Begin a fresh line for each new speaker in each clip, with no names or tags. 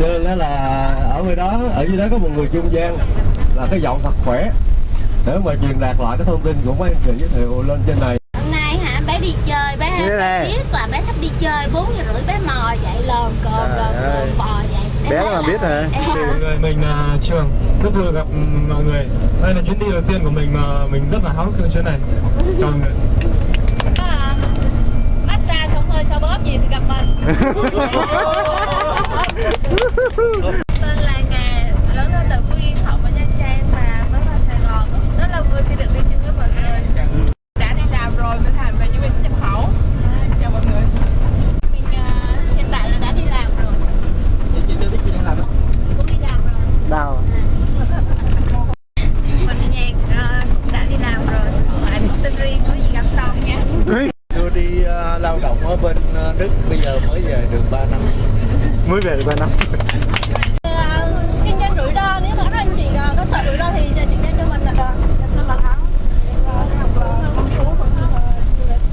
cho nên đó là ở nơi đó ở dưới đó có một người trung gian là cái giọng thật khỏe. Để mà truyền đạt lại cái thông tin của mấy anh chị giới thiệu lên trên này.
Hôm nay hả bé đi chơi bé
thế này.
biết là bé sắp đi chơi 4 giờ rưỡi bé mò dậy lờn cồn
ơi.
cồn bò dậy.
Bé mà
là-
biết hả?
Người mình là Trường rất vui gặp mọi người. Đây là chuyến đi đầu tiên của mình mà mình rất là háo hức chuyến này. Chào mọi người.
Um, massage xong hơi so bóp gì thì gặp mình tên là Ngà lớn lên từ Phú Yên học ở Nha Trang và mới vào Sài Gòn rất là vui khi được đi chung với mọi người đã đi làm rồi mới thành về nhân viên xuất nhập khẩu chào mọi người mình uh, hiện tại là đã đi làm rồi chị chưa biết chị đang làm cũng đi làm rồi
Đào
mình đi nhạc ờ, cũng đã đi làm rồi lại tin riêng có gì gặp sau nha
Xưa đi ờ, lao động ở bên ờ, Đức, bây giờ mới về được 3 năm.
Mới về được 3 năm.
Kinh doanh rủi ro nếu mà các anh chị ờ, có sợ rủi ro thì sẽ chuyển cho mình ạ.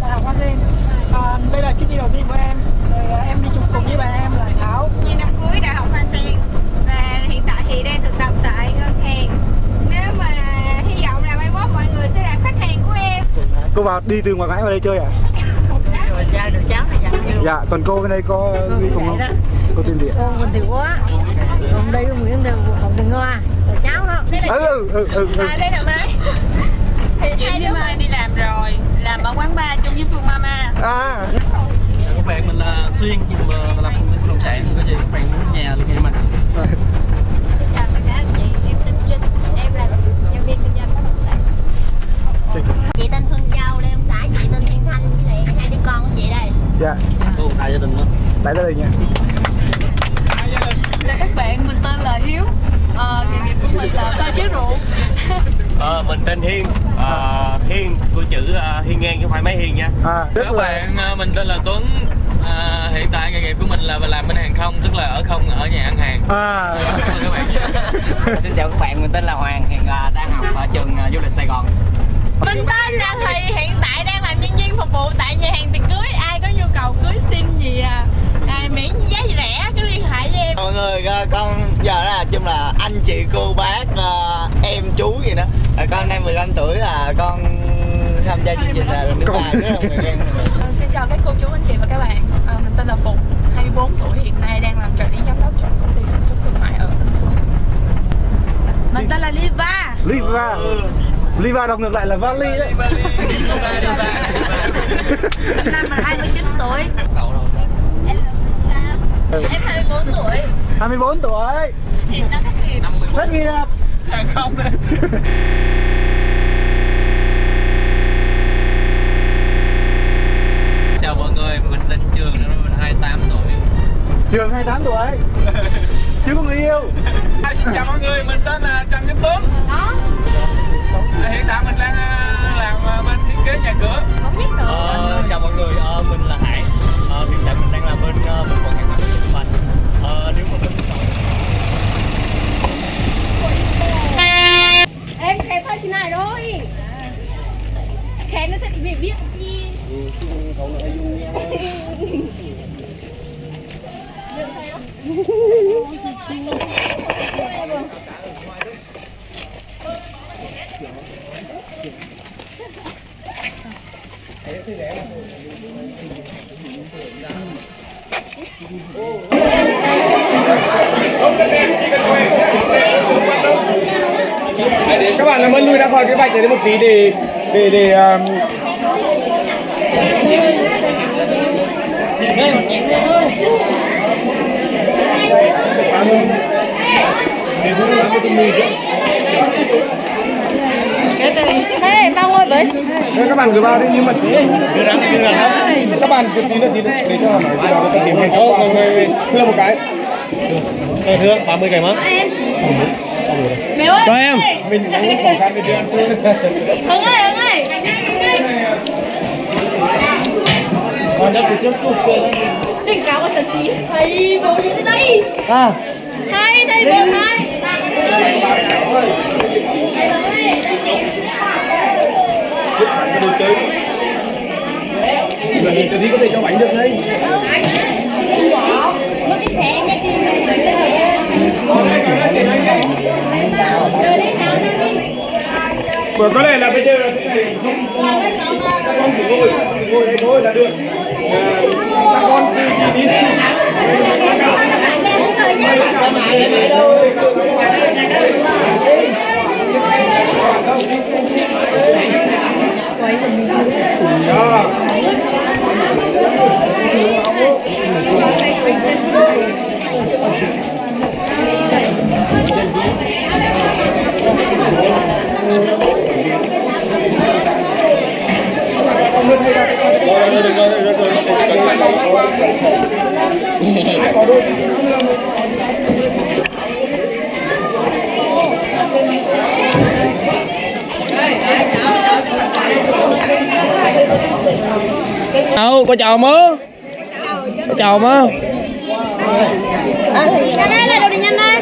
Đại học Hoa Sen à, đây là chuyến đi đầu tiên của em à, em đi chung cùng với bạn em là Thảo
Chị năm cuối đại học Hoa Sen. Và hiện tại thì đang thực tập tại ngân hàng. Nếu mà hy vọng là mai mốt mọi người sẽ là khách hàng của em.
Cô vào đi từ ngoài Ngãi vào đây chơi à?
rồi cha được cháu
Dạ, còn cô bên đây có đi cùng không? Cô tên gì ạ?
con mình thì quá còn đây con Nguyễn Đường Đường Ngoa rồi cháu đó.
Ừ, ừ, ừ, ừ, ừ.
à, đây là Mai thì hai đứa Mai đi làm rồi làm ở quán bar chung với Phương Mama.
À,
các bạn mình là xuyên mà làm công ty bất động sản có gì các bạn muốn nhà liên hệ với mình
Xin chào tất cả anh chị, em tên Trinh, em là nhân viên kinh doanh bất động sản. Chị tên Phương Châu, đây ông xã chị tên Thiên Thanh với lại hai đứa con của chị đây.
dạ,
Ồ, đại gia đình nữa
tại gia đình nha
Chào các bạn, mình tên là Hiếu Ờ, nghề nghiệp của mình là pha chế rượu
Ờ, mình tên Hiên. Ờ, Hiên của chữ ờ, Hiên ngang chứ không phải máy Hiên nha.
À, rất
các
là
bạn à, mình tên là Tuấn. À, hiện tại nghề nghiệp của mình là làm bên hàng không tức là ở không ở nhà ăn hàng.
À,
các bạn
Xin chào các bạn, mình tên là Hoàng, hiện à, đang học ở trường à, du lịch Sài Gòn.
Mình tên là Thùy, hiện tại đang làm nhân viên phục vụ tại nhà hàng tiệc cưới. Ai có nhu cầu cưới xin gì à, à miễn giá rẻ cứ liên hệ với em.
Mọi người, ờ, con giờ là chung là anh chị, cô, bác, ờ, em, chú gì đó. Ờ, Con năm 15 tuổi là con tham gia chương trình là lần thứ ba rất là.
Ờ, Xin chào các cô chú, anh chị và các bạn Ờ, Mình tên là Phụng, 24 tuổi Hiện nay đang làm trợ lý giám đốc cho công ty sản xuất thương mại ở Tân Phương Mình tên là Liva
Liva Liva đọc ngược lại là Vali đấy.
Năm nay mình 29 tuổi.
Em 24 tuổi,
24 tuổi.
Hiện đang thất nghiệp.
Thất nghiệp.
Hàng không. Chào mọi người mình tên Trường mình 28 tuổi.
Trường 28 tuổi. Chưa có người yêu.
À, xin chào mọi người, mình tên là
các bạn làm ơn lui ra khỏi cái vạch này một tí để để để um,
Hey, bao ngôi vậy?
Thế các bạn cứ vào đi nhưng mà tí. Đưa ra đưa ra các bạn cứ tí nữa tí nữa. Để cho họ nói nó tìm hiểu ô người người thưa một cái. Thưa 30 cái mất
Mẹ ơi!
cho em mình cũng khăn để đưa ăn xưa
Hưng ơi, Hưng ơi!
còn đất trước
Đỉnh cáo của sân xí Thầy bố đi đây
À,
Hai, thầy bố hai
Người thì có thể cho bánh được đấy
Mất cái xe nha chị.
Vừa có lẽ là bây giờ là thế này không con chỉ ngồi ngồi đây thôi là được. Ờ, Các con đi đi đi.
Đâu có chào mớ có chào mớ
Nhanh đây, là đồ đi nhanh đây.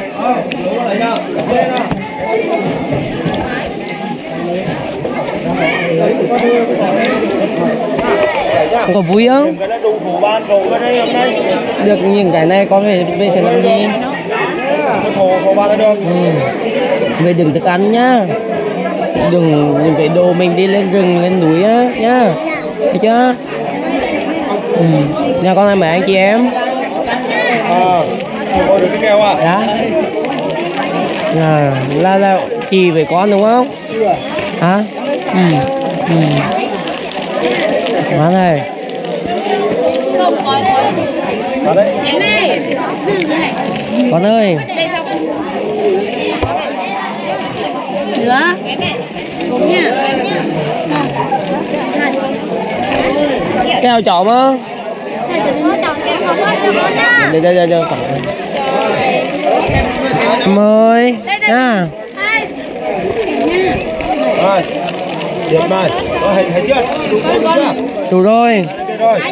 không có vui không? Được những cái này con về về sẽ làm gì? Ừ. về đừng thức ăn nhá. Đừng những cái đồ mình đi lên rừng lên núi á nhá. Thấy chưa? Ừ. nhà con này mời anh chị em?
À được cái keo à
đó à, là là chị với con đúng không? Hả? Ừ. Ừ. Má này
dừng này.
con ơi.
Nữa. Đúng nha.
keo chọn á
hết con
đây đây đây đây em ơi nha
rồi được rồi hình hình chưa đủ
đủ rồi
ok rồi